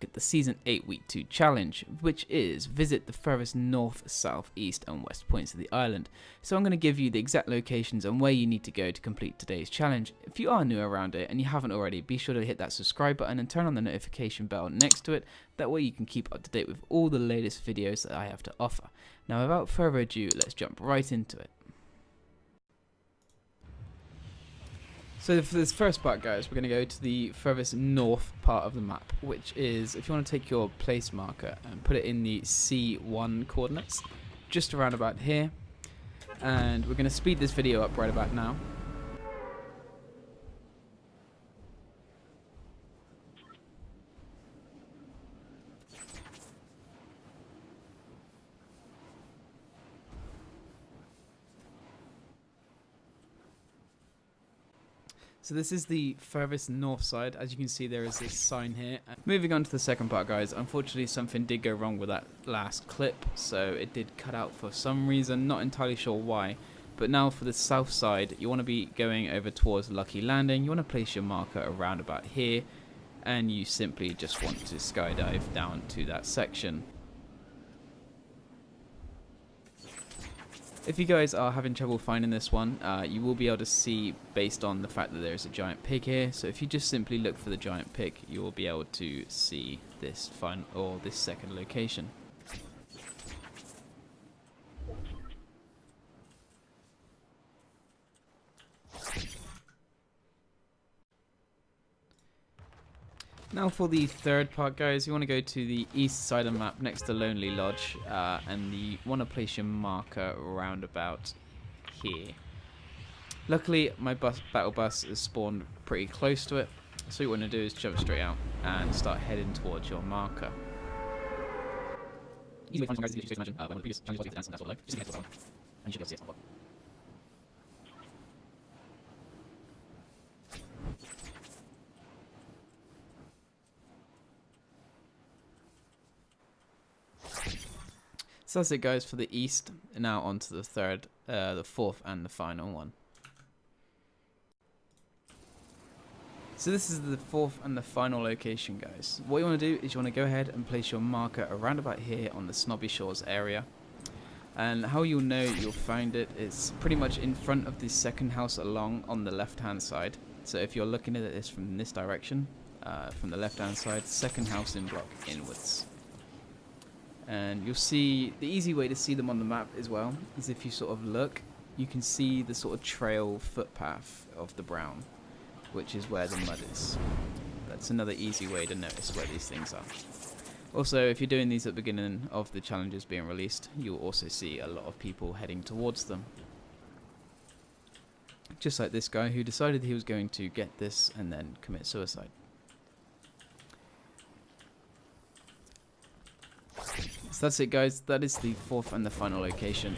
the Season 8 Week 2 challenge, which is visit the furthest north, south, east, and west points of the island. So I'm going to give you the exact locations and where you need to go to complete today's challenge. If you are new around it and you haven't already, be sure to hit that subscribe button and turn on the notification bell next to it. That way you can keep up to date with all the latest videos that I have to offer. Now without further ado, let's jump right into it. So for this first part, guys, we're going to go to the furthest north part of the map, which is, if you want to take your place marker and put it in the C1 coordinates, just around about here. And we're going to speed this video up right about now. So this is the furthest north side. As you can see, there is this sign here. Uh, moving on to the second part, guys. Unfortunately, something did go wrong with that last clip. So it did cut out for some reason. Not entirely sure why. But now for the south side, you want to be going over towards Lucky Landing. You want to place your marker around about here. And you simply just want to skydive down to that section. If you guys are having trouble finding this one, uh, you will be able to see based on the fact that there is a giant pig here. So if you just simply look for the giant pig, you will be able to see this fun or this second location. Now for the third part guys, you want to go to the east side of the map next to Lonely Lodge uh, and you want to place your marker around about here. Luckily my bus, battle bus is spawned pretty close to it, so what you want to do is jump straight out and start heading towards your marker. Easy way to find guys to imagine uh, when the previous was dance and what Just get to the and you should be able to see it So that's it guys for the east. Now on to the third, uh, the fourth and the final one. So this is the fourth and the final location guys. What you want to do is you want to go ahead and place your marker around about here on the Snobby Shores area. And how you'll know you'll find it is pretty much in front of the second house along on the left hand side. So if you're looking at this from this direction, uh, from the left hand side, second house in block inwards and you'll see the easy way to see them on the map as well is if you sort of look you can see the sort of trail footpath of the brown which is where the mud is. That's another easy way to notice where these things are. Also if you're doing these at the beginning of the challenges being released you'll also see a lot of people heading towards them. Just like this guy who decided he was going to get this and then commit suicide So that's it guys, that is the fourth and the final location.